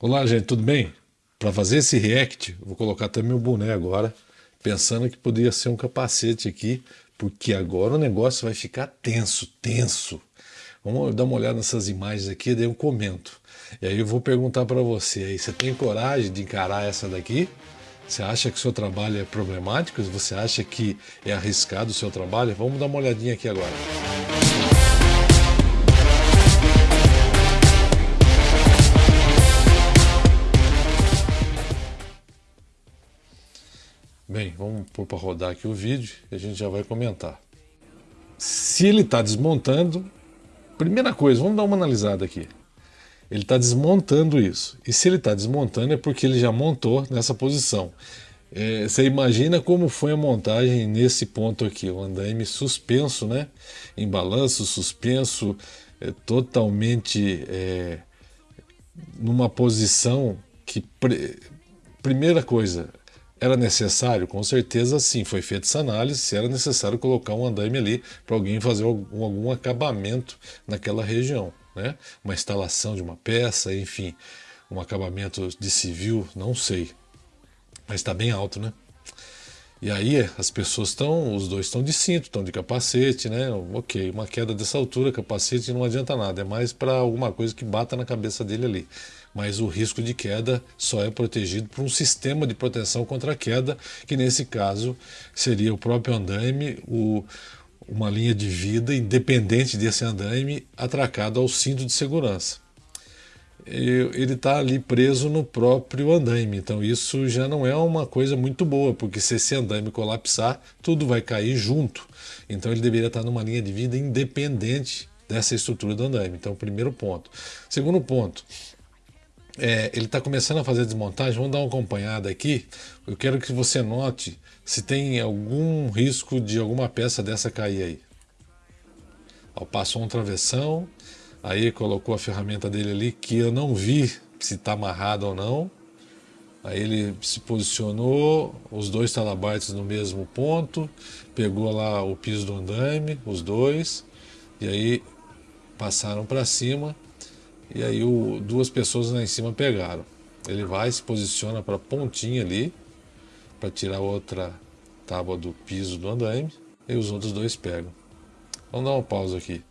Olá, gente, tudo bem? Para fazer esse react, vou colocar até meu boné agora, pensando que poderia ser um capacete aqui, porque agora o negócio vai ficar tenso, tenso. Vamos dar uma olhada nessas imagens aqui, daí eu comento. E aí eu vou perguntar para você aí, você tem coragem de encarar essa daqui? Você acha que o seu trabalho é problemático? Você acha que é arriscado o seu trabalho? Vamos dar uma olhadinha aqui agora. Vamos pôr para rodar aqui o vídeo e a gente já vai comentar. Se ele está desmontando, primeira coisa, vamos dar uma analisada aqui. Ele está desmontando isso. E se ele está desmontando é porque ele já montou nessa posição. É, você imagina como foi a montagem nesse ponto aqui, o andaime suspenso, né? Em balanço, suspenso, é, totalmente é, numa posição que... Primeira coisa, era necessário? Com certeza sim, foi feita essa análise, se era necessário colocar um andaime ali para alguém fazer algum, algum, acabamento naquela região. Né? Uma instalação de uma peça, enfim, um acabamento de civil, não sei. Mas está bem alto, né? E aí as pessoas estão, os dois estão de cinto, estão de capacete, né? Ok, uma queda dessa altura, capacete não adianta nada, é mais para alguma coisa que bata na cabeça dele ali mas o risco de queda só é protegido por um sistema de proteção contra a queda, que nesse caso seria o próprio andaime, o, uma linha de vida independente desse andaime atracado ao cinto de segurança. Ele está ali preso no próprio andaime, então isso já não é uma coisa muito boa, porque se esse andaime colapsar, tudo vai cair junto. Então ele deveria estar numa linha de vida independente dessa estrutura do andaime. Então, primeiro ponto. Segundo ponto, é, ele está começando a fazer desmontagem, vamos dar uma acompanhada aqui. Eu quero que você note se tem algum risco de alguma peça dessa cair aí. Ó, passou um travessão, aí colocou a ferramenta dele ali que eu não vi se está amarrado ou não. Aí ele se posicionou, os dois talabartes no mesmo ponto, pegou lá o piso do andaime, os dois, e aí passaram para cima e aí o, duas pessoas lá em cima pegaram. Ele vai, se posiciona para a pontinha ali, para tirar outra tábua do piso do andaime, e os outros dois pegam. Vamos dar uma pausa aqui.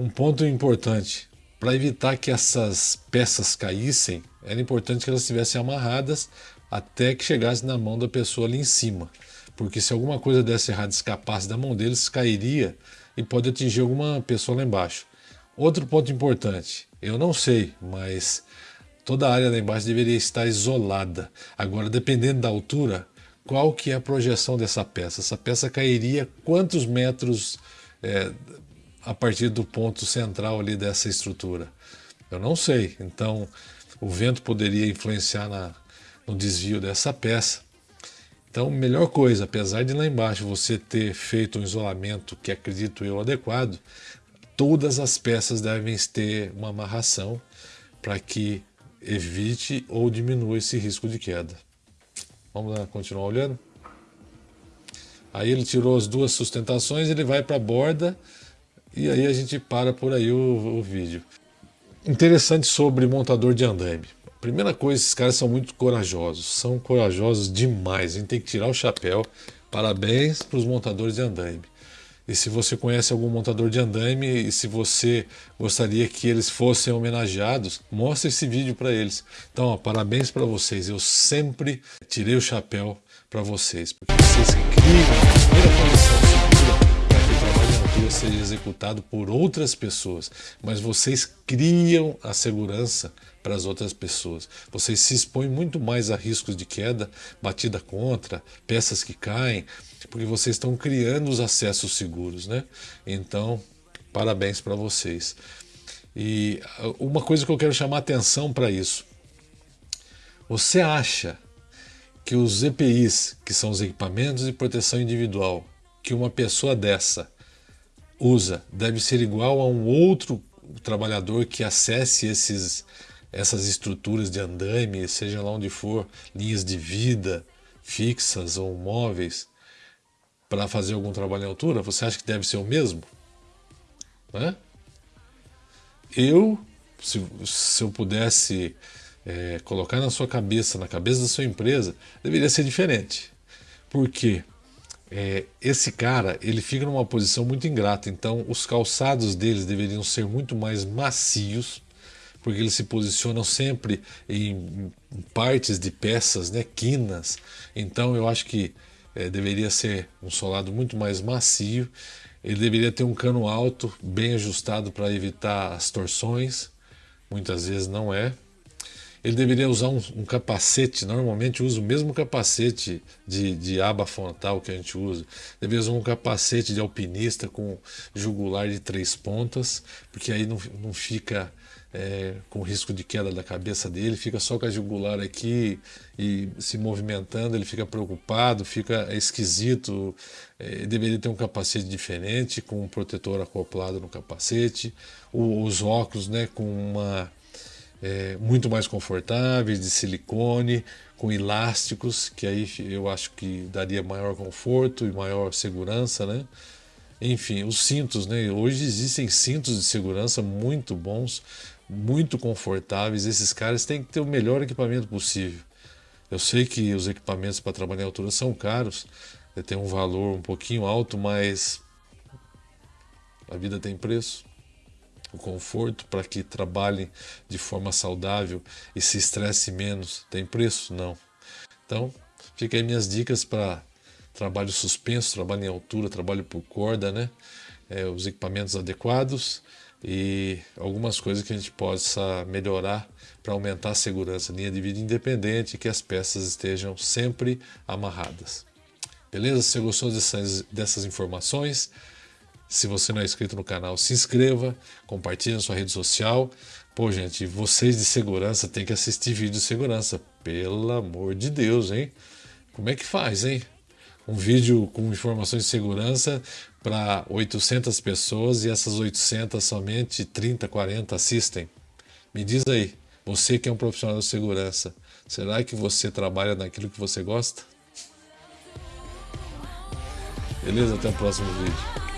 Um ponto importante, para evitar que essas peças caíssem, era importante que elas estivessem amarradas até que chegasse na mão da pessoa ali em cima. Porque se alguma coisa desse errado escapasse da mão deles, cairia e pode atingir alguma pessoa lá embaixo. Outro ponto importante, eu não sei, mas toda a área lá embaixo deveria estar isolada. Agora, dependendo da altura, qual que é a projeção dessa peça? Essa peça cairia quantos metros é, a partir do ponto central ali dessa estrutura? Eu não sei, então o vento poderia influenciar na, no desvio dessa peça. Então, melhor coisa, apesar de lá embaixo você ter feito um isolamento que acredito eu adequado, todas as peças devem ter uma amarração para que evite ou diminua esse risco de queda. Vamos lá, continuar olhando? Aí ele tirou as duas sustentações, ele vai para a borda e aí a gente para por aí o, o vídeo. Interessante sobre montador de andaime. Primeira coisa, esses caras são muito corajosos, são corajosos demais, a gente tem que tirar o chapéu. Parabéns para os montadores de andaime. E se você conhece algum montador de andaime e se você gostaria que eles fossem homenageados, mostre esse vídeo para eles. Então, ó, parabéns para vocês. Eu sempre tirei o chapéu para vocês, porque vocês criam a primeira condição altura seja executado por outras pessoas. Mas vocês criam a segurança para as outras pessoas. Vocês se expõem muito mais a riscos de queda, batida contra, peças que caem, porque vocês estão criando os acessos seguros, né? Então, parabéns para vocês. E uh, uma coisa que eu quero chamar atenção para isso. Você acha que os EPIs, que são os equipamentos de proteção individual, que uma pessoa dessa usa, deve ser igual a um outro trabalhador que acesse esses, essas estruturas de andaime, seja lá onde for, linhas de vida fixas ou móveis, para fazer algum trabalho em altura, você acha que deve ser o mesmo? Né? Eu, se, se eu pudesse é, colocar na sua cabeça, na cabeça da sua empresa, deveria ser diferente. Porque é, esse cara ele fica numa posição muito ingrata, então os calçados deles deveriam ser muito mais macios, porque eles se posicionam sempre em partes de peças, né, quinas. Então eu acho que é, deveria ser um solado muito mais macio. Ele deveria ter um cano alto, bem ajustado para evitar as torções. Muitas vezes não é. Ele deveria usar um, um capacete, normalmente usa o mesmo capacete de, de aba frontal que a gente usa. Deveria usar um capacete de alpinista com jugular de três pontas, porque aí não, não fica é, com risco de queda da cabeça dele, fica só com a jugular aqui e se movimentando, ele fica preocupado, fica esquisito. É, deveria ter um capacete diferente, com um protetor acoplado no capacete, o, os óculos né, com uma é, muito mais confortáveis, de silicone, com elásticos, que aí eu acho que daria maior conforto e maior segurança, né? Enfim, os cintos, né? Hoje existem cintos de segurança muito bons, muito confortáveis. Esses caras têm que ter o melhor equipamento possível. Eu sei que os equipamentos para trabalhar em altura são caros, né? tem um valor um pouquinho alto, mas a vida tem preço o conforto para que trabalhem de forma saudável e se estresse menos, tem preço? Não. Então, fica aí minhas dicas para trabalho suspenso, trabalho em altura, trabalho por corda, né? É, os equipamentos adequados e algumas coisas que a gente possa melhorar para aumentar a segurança, linha de vida independente que as peças estejam sempre amarradas. Beleza? Se você gostou dessas, dessas informações, se você não é inscrito no canal, se inscreva, compartilhe na sua rede social. Pô, gente, vocês de segurança têm que assistir vídeo de segurança. Pelo amor de Deus, hein? Como é que faz, hein? Um vídeo com informações de segurança para 800 pessoas e essas 800 somente 30, 40 assistem. Me diz aí, você que é um profissional de segurança, será que você trabalha naquilo que você gosta? Beleza? Até o próximo vídeo.